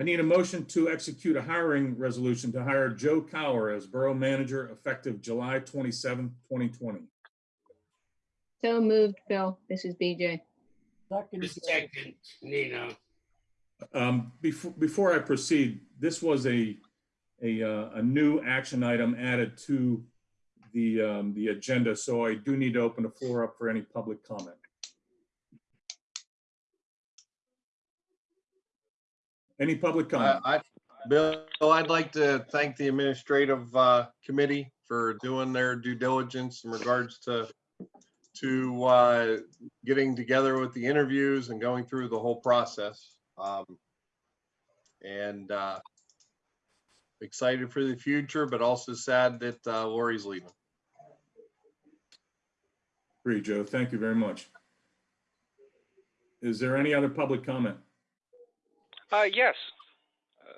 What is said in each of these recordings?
I need a motion to execute a hiring resolution to hire Joe Cower as Borough Manager effective July 27th, 2020. So moved, Phil. This is BJ. Second, Second, Nino. Um, Before, before I proceed, this was a, a, uh, a new action item added to the, um, the agenda, so I do need to open the floor up for any public comment. Any public I, comment? I, Bill, I'd like to thank the administrative, uh, committee for doing their due diligence in regards to, to, uh, getting together with the interviews and going through the whole process. Um, and, uh, excited for the future, but also sad that, uh, Lori's leaving. Agree, Joe. Thank you very much. Is there any other public comment? Uh, yes,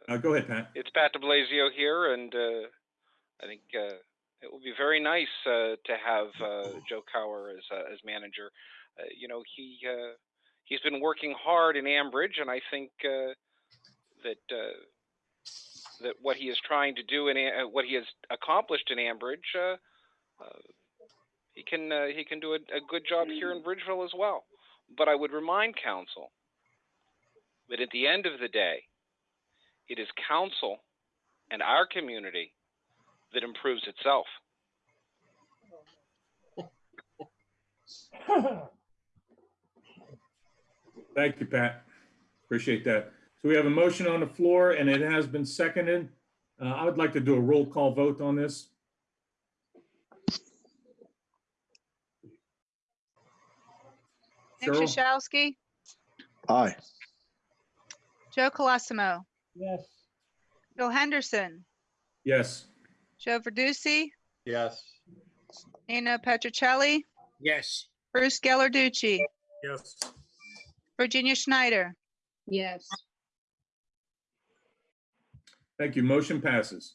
Uh, Go ahead, Pat. it's Pat DeBlasio here, and uh, I think uh, it will be very nice uh, to have uh, Joe Cower as uh, as manager. Uh, you know, he uh, he's been working hard in Ambridge, and I think uh, that uh, that what he is trying to do and uh, what he has accomplished in Ambridge, uh, uh, he can uh, he can do a, a good job here in Bridgeville as well. But I would remind council that at the end of the day, it is council and our community that improves itself. Thank you, Pat. Appreciate that. So we have a motion on the floor and it has been seconded. Uh, I would like to do a roll call vote on this. Nick Cheryl? Shashowski, Aye. Joe Colosimo, yes, Bill Henderson, Yes. Joe Verducci, Yes. Nino Petricelli. Yes. Bruce Gellarducci, yes, Virginia Schneider. Yes. Thank you. Motion passes.